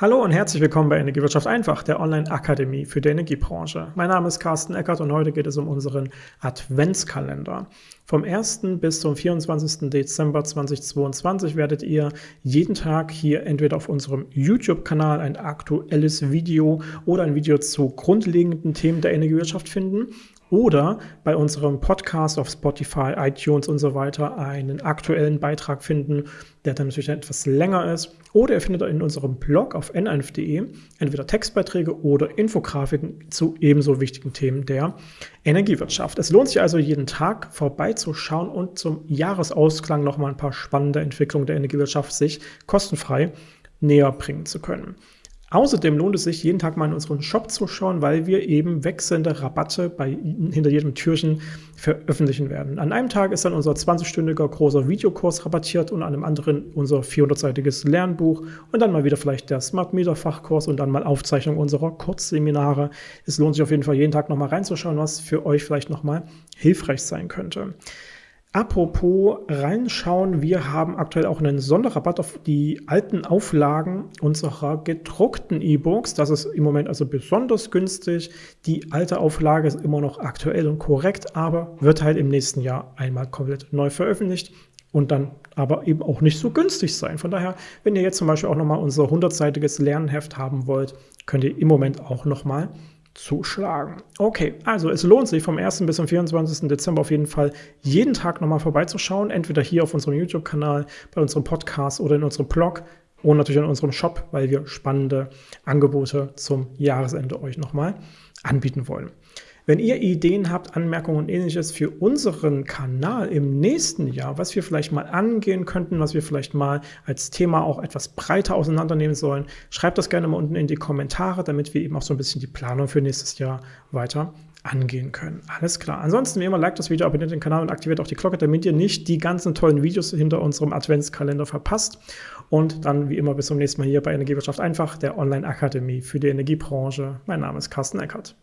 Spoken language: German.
Hallo und herzlich willkommen bei Energiewirtschaft einfach, der Online-Akademie für die Energiebranche. Mein Name ist Carsten Eckert und heute geht es um unseren Adventskalender. Vom 1. bis zum 24. Dezember 2022 werdet ihr jeden Tag hier entweder auf unserem YouTube-Kanal ein aktuelles Video oder ein Video zu grundlegenden Themen der Energiewirtschaft finden oder bei unserem Podcast auf Spotify, iTunes und so weiter einen aktuellen Beitrag finden, der dann natürlich etwas länger ist. Oder ihr findet in unserem Blog auf n1.de entweder Textbeiträge oder Infografiken zu ebenso wichtigen Themen der Energiewirtschaft. Es lohnt sich also jeden Tag vorbeizuschauen und zum Jahresausklang nochmal ein paar spannende Entwicklungen der Energiewirtschaft sich kostenfrei näher bringen zu können. Außerdem lohnt es sich, jeden Tag mal in unseren Shop zu schauen, weil wir eben wechselnde Rabatte bei, hinter jedem Türchen veröffentlichen werden. An einem Tag ist dann unser 20-stündiger großer Videokurs rabattiert und an einem anderen unser 400-seitiges Lernbuch und dann mal wieder vielleicht der Smart Meter Fachkurs und dann mal Aufzeichnung unserer Kurzseminare. Es lohnt sich auf jeden Fall jeden Tag nochmal reinzuschauen, was für euch vielleicht nochmal hilfreich sein könnte. Apropos reinschauen, wir haben aktuell auch einen Sonderrabatt auf die alten Auflagen unserer gedruckten E-Books. Das ist im Moment also besonders günstig. Die alte Auflage ist immer noch aktuell und korrekt, aber wird halt im nächsten Jahr einmal komplett neu veröffentlicht und dann aber eben auch nicht so günstig sein. Von daher, wenn ihr jetzt zum Beispiel auch nochmal unser 100-seitiges Lernheft haben wollt, könnt ihr im Moment auch nochmal zuschlagen. Okay, also es lohnt sich vom 1. bis zum 24. Dezember auf jeden Fall jeden Tag nochmal vorbeizuschauen, entweder hier auf unserem YouTube-Kanal, bei unserem Podcast oder in unserem Blog und natürlich in unserem Shop, weil wir spannende Angebote zum Jahresende euch nochmal anbieten wollen. Wenn ihr Ideen habt, Anmerkungen und ähnliches für unseren Kanal im nächsten Jahr, was wir vielleicht mal angehen könnten, was wir vielleicht mal als Thema auch etwas breiter auseinandernehmen sollen, schreibt das gerne mal unten in die Kommentare, damit wir eben auch so ein bisschen die Planung für nächstes Jahr weiter angehen können. Alles klar. Ansonsten wie immer, liked das Video, abonniert den Kanal und aktiviert auch die Glocke, damit ihr nicht die ganzen tollen Videos hinter unserem Adventskalender verpasst. Und dann wie immer bis zum nächsten Mal hier bei Energiewirtschaft einfach, der Online-Akademie für die Energiebranche. Mein Name ist Carsten Eckert.